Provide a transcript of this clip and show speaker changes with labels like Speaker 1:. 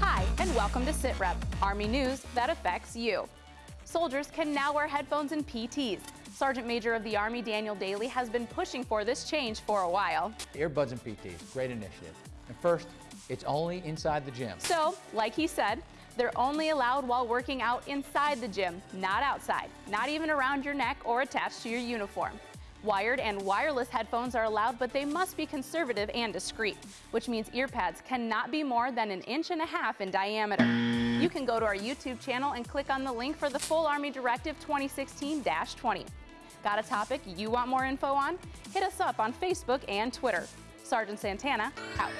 Speaker 1: Hi, and welcome to SITREP, Army news that affects you. Soldiers can now wear headphones in PTs. Sergeant Major of the Army Daniel Dailey has been pushing for this change for a while.
Speaker 2: Earbuds and PTs, great initiative. And first, it's only inside the gym.
Speaker 1: So, like he said, they're only allowed while working out inside the gym, not outside, not even around your neck or attached to your uniform. Wired and wireless headphones are allowed, but they must be conservative and discreet, which means ear pads cannot be more than an inch and a half in diameter. You can go to our YouTube channel and click on the link for the full Army Directive 2016-20. Got a topic you want more info on? Hit us up on Facebook and Twitter. Sergeant Santana, out.